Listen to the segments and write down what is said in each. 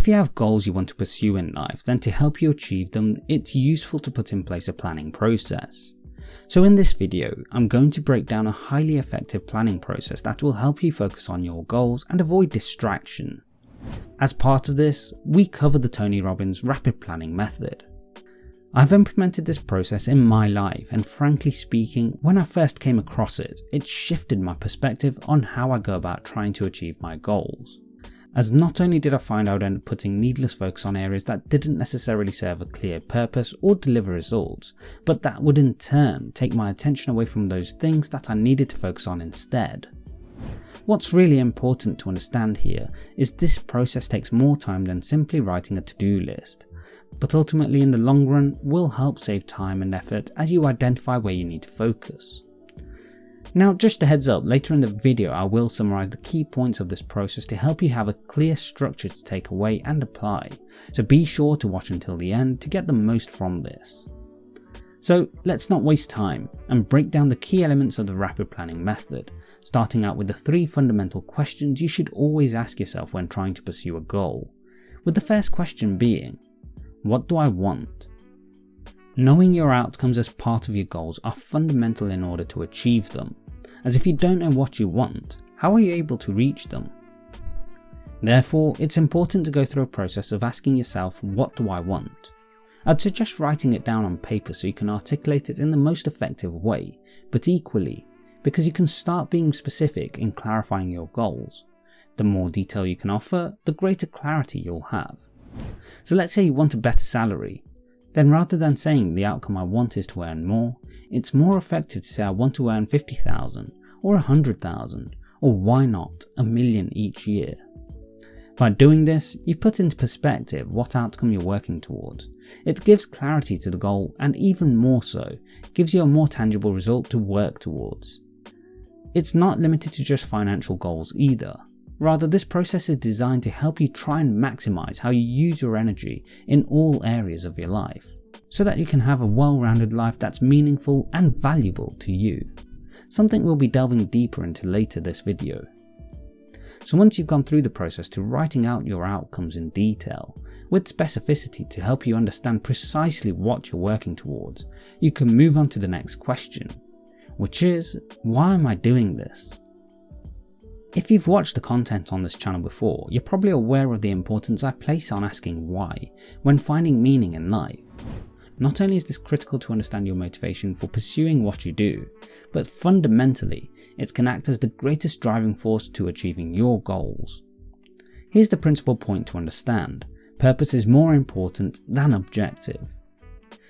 If you have goals you want to pursue in life, then to help you achieve them, it's useful to put in place a planning process. So in this video, I'm going to break down a highly effective planning process that will help you focus on your goals and avoid distraction. As part of this, we cover the Tony Robbins rapid planning method. I've implemented this process in my life and frankly speaking, when I first came across it, it shifted my perspective on how I go about trying to achieve my goals as not only did I find I would end up putting needless focus on areas that didn't necessarily serve a clear purpose or deliver results, but that would in turn take my attention away from those things that I needed to focus on instead. What's really important to understand here is this process takes more time than simply writing a to-do list, but ultimately in the long run will help save time and effort as you identify where you need to focus. Now just a heads up, later in the video I will summarise the key points of this process to help you have a clear structure to take away and apply, so be sure to watch until the end to get the most from this. So let's not waste time and break down the key elements of the rapid planning method, starting out with the three fundamental questions you should always ask yourself when trying to pursue a goal, with the first question being, what do I want? Knowing your outcomes as part of your goals are fundamental in order to achieve them, as if you don't know what you want, how are you able to reach them? Therefore, it's important to go through a process of asking yourself, what do I want? I'd suggest writing it down on paper so you can articulate it in the most effective way, but equally, because you can start being specific in clarifying your goals. The more detail you can offer, the greater clarity you'll have. So let's say you want a better salary, then rather than saying the outcome I want is to earn more, it's more effective to say I want to earn 50,000 or 100,000 or why not a million each year. By doing this, you put into perspective what outcome you're working towards. It gives clarity to the goal and even more so, gives you a more tangible result to work towards. It's not limited to just financial goals either. Rather, this process is designed to help you try and maximize how you use your energy in all areas of your life, so that you can have a well-rounded life that's meaningful and valuable to you. Something we'll be delving deeper into later this video. So once you've gone through the process to writing out your outcomes in detail, with specificity to help you understand precisely what you're working towards, you can move on to the next question, which is, why am I doing this? If you've watched the content on this channel before, you're probably aware of the importance I place on asking why when finding meaning in life. Not only is this critical to understand your motivation for pursuing what you do, but fundamentally, it can act as the greatest driving force to achieving your goals. Here's the principal point to understand, purpose is more important than objective.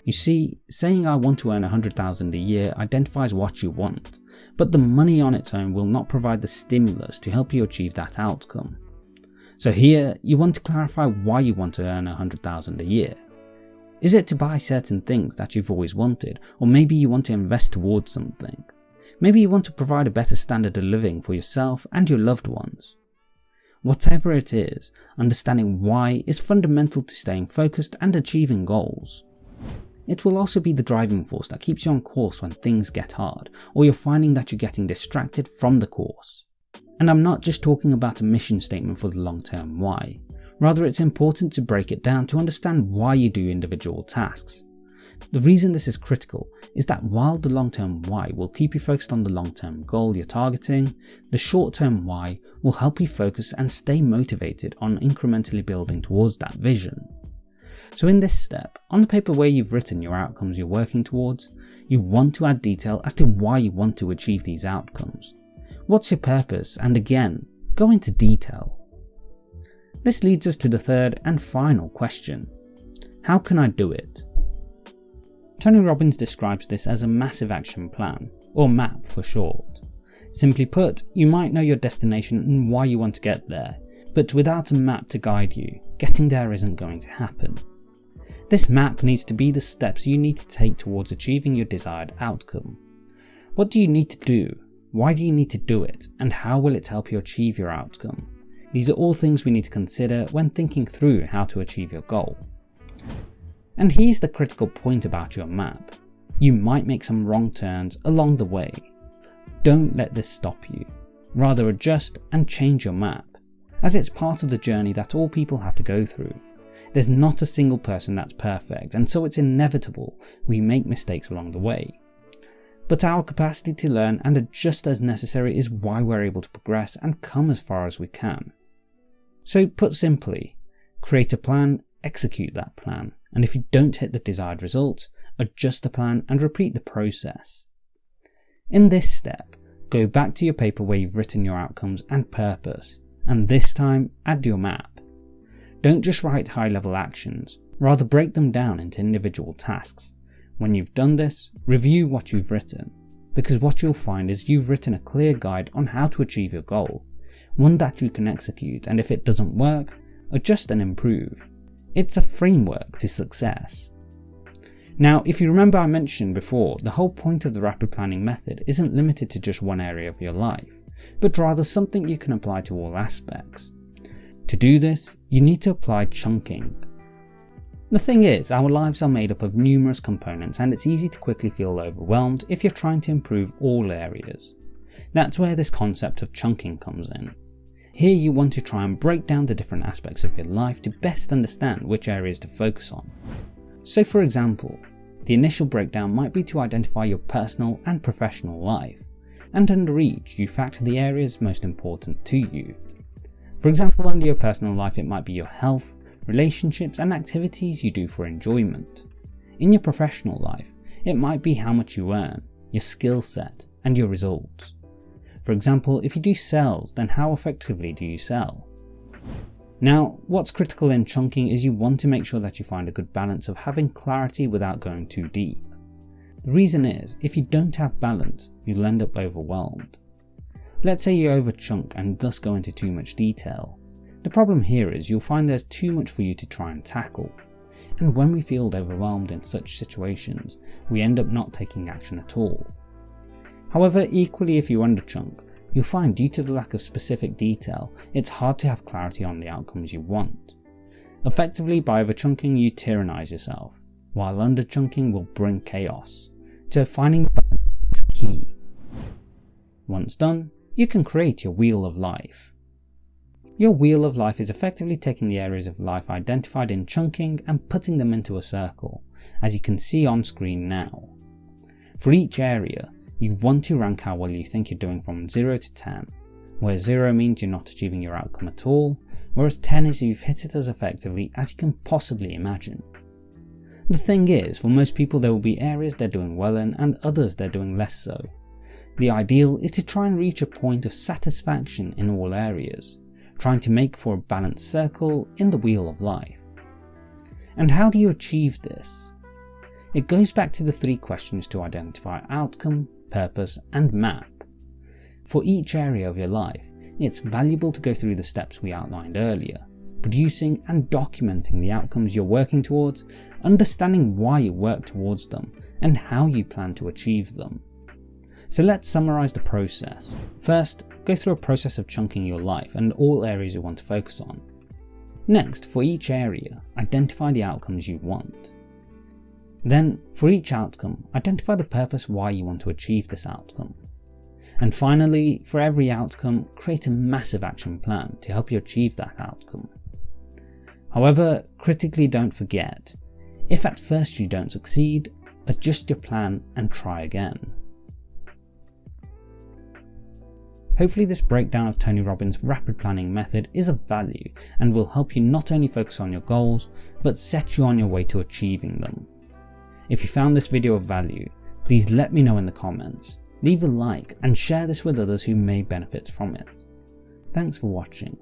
You see, saying I want to earn 100,000 a year identifies what you want, but the money on its own will not provide the stimulus to help you achieve that outcome. So here, you want to clarify why you want to earn 100,000 a year. Is it to buy certain things that you've always wanted, or maybe you want to invest towards something? Maybe you want to provide a better standard of living for yourself and your loved ones. Whatever it is, understanding why is fundamental to staying focused and achieving goals. It will also be the driving force that keeps you on course when things get hard, or you're finding that you're getting distracted from the course. And I'm not just talking about a mission statement for the long term why, rather it's important to break it down to understand why you do individual tasks. The reason this is critical is that while the long term why will keep you focused on the long term goal you're targeting, the short term why will help you focus and stay motivated on incrementally building towards that vision. So in this step, on the paper where you've written your outcomes you're working towards, you want to add detail as to why you want to achieve these outcomes. What's your purpose and again, go into detail. This leads us to the third and final question. How can I do it? Tony Robbins describes this as a massive action plan, or MAP for short. Simply put, you might know your destination and why you want to get there, but without a map to guide you, getting there isn't going to happen. This map needs to be the steps you need to take towards achieving your desired outcome. What do you need to do? Why do you need to do it? And how will it help you achieve your outcome? These are all things we need to consider when thinking through how to achieve your goal. And here's the critical point about your map. You might make some wrong turns along the way. Don't let this stop you. Rather adjust and change your map. as it's part of the journey that all people have to go through. There's not a single person that's perfect, and so it's inevitable we make mistakes along the way. But our capacity to learn and adjust as necessary is why we're able to progress and come as far as we can. So put simply, create a plan, execute that plan, and if you don't hit the desired result, adjust the plan and repeat the process. In this step, go back to your paper where you've written your outcomes and purpose, and this time add your map. Don't just write high level actions, rather break them down into individual tasks. When you've done this, review what you've written, because what you'll find is you've written a clear guide on how to achieve your goal, one that you can execute and if it doesn't work, adjust and improve. It's a framework to success. Now, if you remember I mentioned before, the whole point of the rapid planning method isn't limited to just one area of your life, but rather something you can apply to all aspects. To do this, you need to apply chunking. The thing is, our lives are made up of numerous components and it's easy to quickly feel overwhelmed if you're trying to improve all areas. That's where this concept of chunking comes in. Here you want to try and break down the different aspects of your life to best understand which areas to focus on. So for example, the initial breakdown might be to identify your personal and professional life, and under each you factor the areas most important to you. For example, under your personal life it might be your health, relationships and activities you do for enjoyment. In your professional life, it might be how much you earn, your skill set, and your results. For example, if you do sales, then how effectively do you sell? Now, what's critical in chunking is you want to make sure that you find a good balance of having clarity without going too deep. The reason is, if you don't have balance, you'll end up overwhelmed. Let's say you overchunk and thus go into too much detail. The problem here is you'll find there's too much for you to try and tackle. And when we feel overwhelmed in such situations, we end up not taking action at all. However, equally if you underchunk, you'll find due to the lack of specific detail, it's hard to have clarity on the outcomes you want. Effectively, by overchunking you tyrannize yourself, while underchunking will bring chaos. So finding balance is key. Once done, you can create your Wheel of Life. Your Wheel of Life is effectively taking the areas of life identified in chunking and putting them into a circle, as you can see on screen now. For each area, you want to rank how well you think you're doing from 0 to 10, where 0 means you're not achieving your outcome at all, whereas 10 is you've hit it as effectively as you can possibly imagine. The thing is, for most people there will be areas they're doing well in and others they're doing less so. The ideal is to try and reach a point of satisfaction in all areas, trying to make for a balanced circle in the wheel of life. And how do you achieve this? It goes back to the three questions to identify outcome, purpose, and map. For each area of your life, it's valuable to go through the steps we outlined earlier, producing and documenting the outcomes you're working towards, understanding why you work towards them, and how you plan to achieve them. So let's summarise the process. First, go through a process of chunking your life and all areas you want to focus on. Next, for each area, identify the outcomes you want. Then, for each outcome, identify the purpose why you want to achieve this outcome. And finally, for every outcome, create a massive action plan to help you achieve that outcome. However, critically don't forget, if at first you don't succeed, adjust your plan and try again. Hopefully this breakdown of Tony Robbins' rapid planning method is of value and will help you not only focus on your goals, but set you on your way to achieving them. If you found this video of value, please let me know in the comments, leave a like and share this with others who may benefit from it. Thanks for watching.